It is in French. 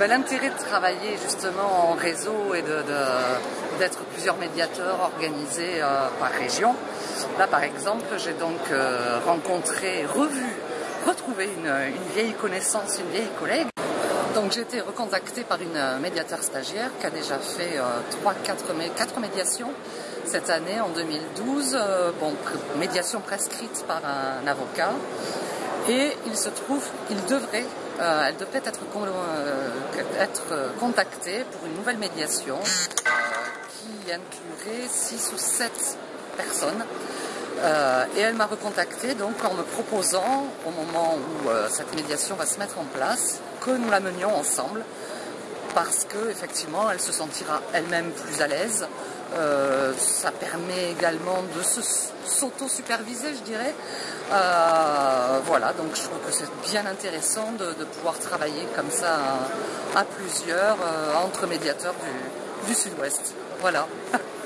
ben, L'intérêt de travailler justement en réseau et d'être plusieurs médiateurs organisés euh, par région. Là par exemple, j'ai donc euh, rencontré, revu, retrouvé une, vieille connaissance, une vieille collègue. Donc j'ai été recontactée par une médiateur stagiaire qui a déjà fait 3, 4, 4 médiations cette année, en 2012, euh, bon, médiation prescrite par un avocat. Et il se trouve qu'il devrait, euh, elle devrait être, euh, être contactée pour une nouvelle médiation qui inclurait 6 ou 7 personnes. et elle m'a recontacté donc en me proposant, au moment où cette médiation va se mettre en place, que nous la menions ensemble parce qu'effectivement elle se sentira elle-même plus à l'aise. Euh, ça permet également de s'auto-superviser, je dirais. Euh, voilà, donc je trouve que c'est bien intéressant de, pouvoir travailler comme ça à, plusieurs euh, entre médiateurs du, du Sud-Ouest. Voilà.